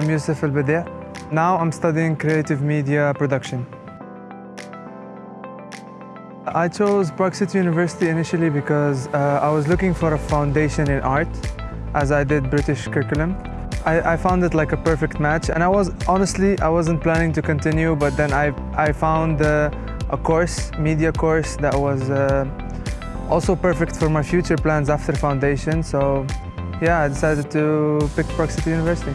I'm Yusuf Badi'. Now I'm studying creative media production. I chose Prague City University initially because uh, I was looking for a foundation in art as I did British curriculum. I, I, found it like a perfect match and I was honestly I wasn't planning to continue but then I, I found uh, a course, media course that was uh, also perfect for my future plans after foundation so yeah I decided to pick Prague City University.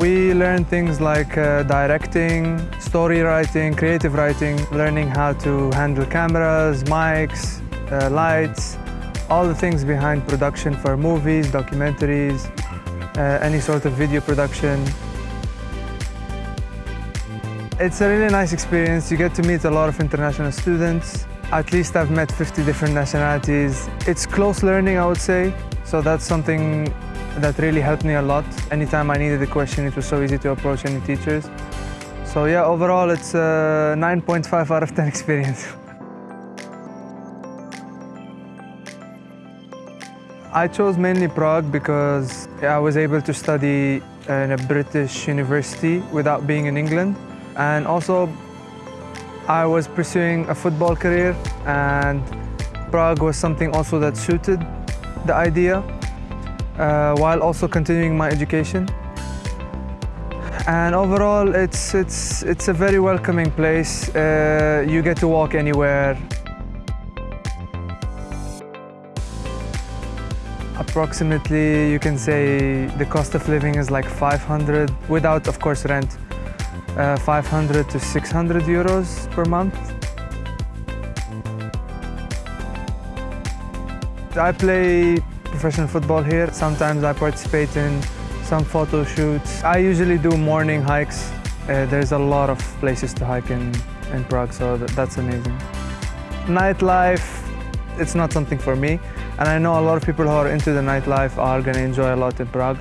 We learn things like uh, directing, story writing, creative writing, learning how to handle cameras, mics, uh, lights, all the things behind production for movies, documentaries, uh, any sort of video production. It's a really nice experience. You get to meet a lot of international students. At least I've met 50 different nationalities. It's close learning, I would say. So that's something that really helped me a lot. Anytime I needed a question, it was so easy to approach any teachers. So yeah, overall it's uh, a 9.5 out of 10 experience. I chose mainly Prague because I was able to study in a British university without being in England. And also, I was pursuing a football career and Prague was something also that suited the idea uh, while also continuing my education. And overall, it's, it's, it's a very welcoming place. Uh, you get to walk anywhere. Approximately, you can say the cost of living is like 500, without, of course, rent, uh, 500 to 600 euros per month. I play professional football here. Sometimes I participate in some photo shoots. I usually do morning hikes. Uh, there's a lot of places to hike in, in Prague, so that, that's amazing. Nightlife, it's not something for me. And I know a lot of people who are into the nightlife are to enjoy a lot in Prague.